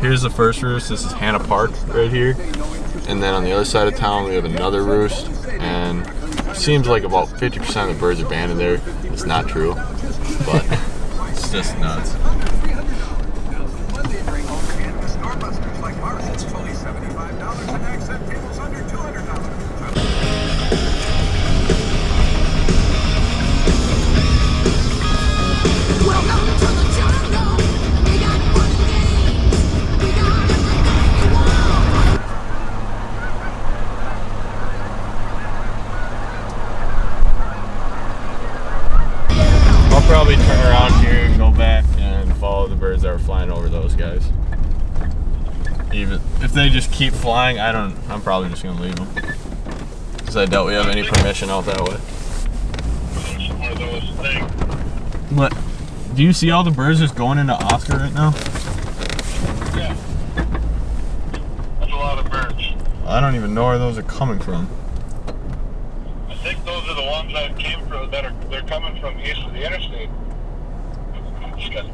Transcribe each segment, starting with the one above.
here's the first roost. This is Hannah Park right here. And then on the other side of town, we have another roost. And it seems like about 50% of the birds are banded there. It's not true, but it's just nuts. Probably turn around here and go back and follow the birds that are flying over those guys. Even if they just keep flying, I don't. I'm probably just gonna leave them because I doubt we have any permission out that way. One of those things. What? Do you see all the birds just going into Oscar right now? Yeah. That's a lot of birds. I don't even know where those are coming from. I think those are the ones that came from that are they're coming from east of the interstate. Just 'cause-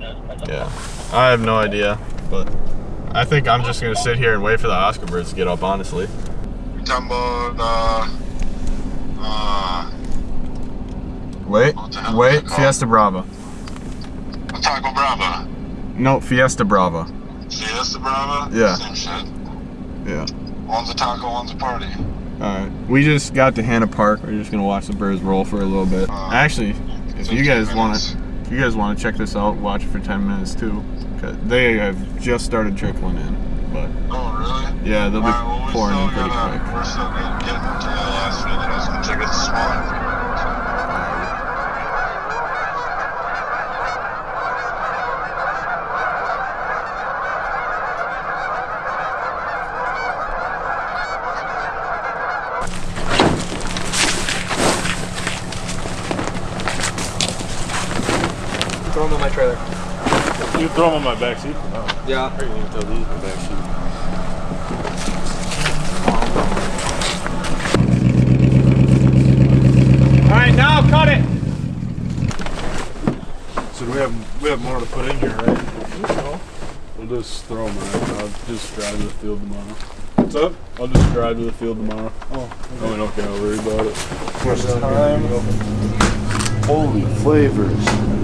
yeah, I Yeah. I have no idea, but I think I'm just gonna sit here and wait for the Oscar birds to get up. Honestly. You're talking about, uh, uh, Wait, the wait. Fiesta Brava. Taco Brava. No, Fiesta Brava. Fiesta Brava? Yeah. Same shit. Yeah. One's a taco, one's a party. Alright, we just got to Hannah Park. We're just gonna watch the birds roll for a little bit. Uh, Actually, if you guys want to, if you guys want to check this out, watch it for 10 minutes too. 'Cause they have just started trickling in, but Oh, really? yeah, they'll be Alright, well, pouring in pretty gotta, quick. we're still getting, to the last feed. I was gonna check out the smaller feed. Throw them in my trailer. You throw them on my back seat for. Yeah. I can even throw these in the back seat. Alright, now cut it! So do we have we have more to put in here, right? We'll just throw them right. I'll just drive to the field tomorrow. What's up? I'll just drive to the field tomorrow. Oh, no, we don't gotta worry about it. First time. Holy flavors.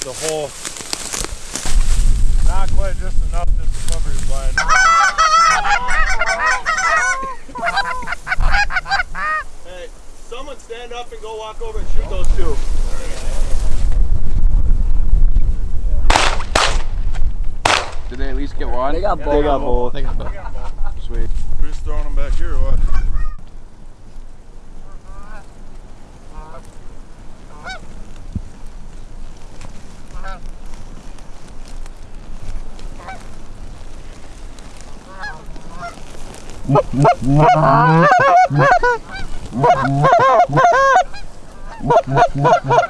the whole. Not quite just enough just to cover your blind. Hey, someone stand up and go walk over and shoot those two. Did they at least get one? They got both. They got both. They got both. Ha ha ha!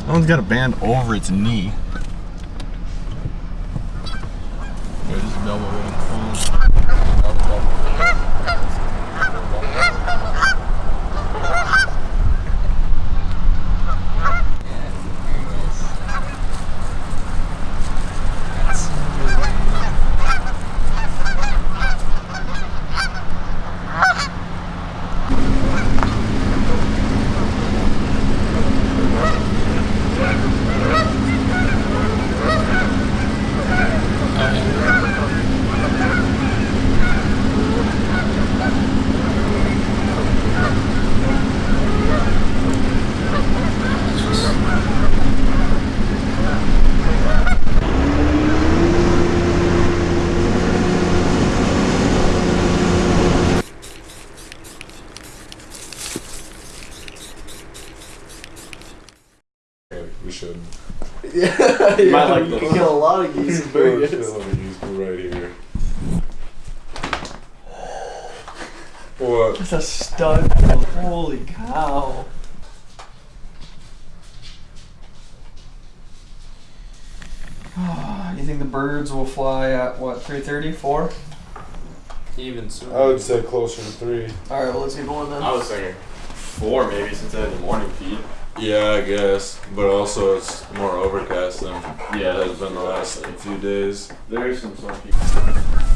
That one's got a band over its knee. We should. Yeah, You might like you can kill a lot of geese and Very birds. right here. What? That's a stud. Holy cow. you think the birds will fly at what, 3.30, 4? Even sooner. I would say closer to three. Alright, well, let's get going then. I was thinking four maybe since I had the morning feed. Yeah, I guess, but also it's more overcast than Yeah, it has been the last few days. There's some sun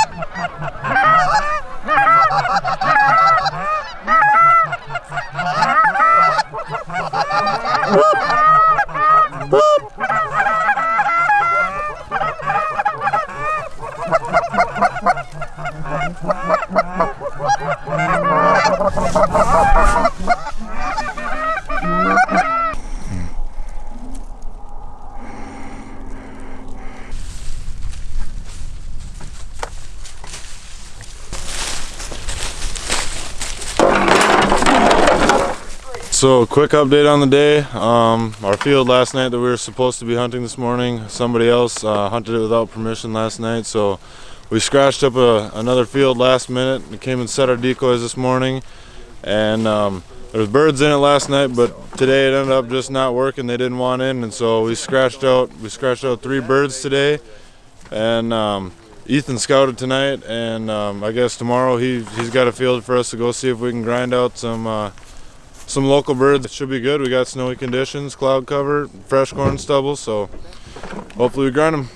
So, quick update on the day. Um, our field last night that we were supposed to be hunting this morning, somebody else uh, hunted it without permission last night. So, we scratched up a, another field last minute. We came and set our decoys this morning, and um, birds in it last night, but today it ended up just not working. They didn't want in, and so we scratched out. We scratched out three birds today, and um, Ethan scouted tonight, and um, I guess tomorrow he he's got a field for us to go see if we can grind out some. Uh, some local birds. It should be good. We got snowy conditions, cloud cover, fresh corn stubble, so hopefully we grind them.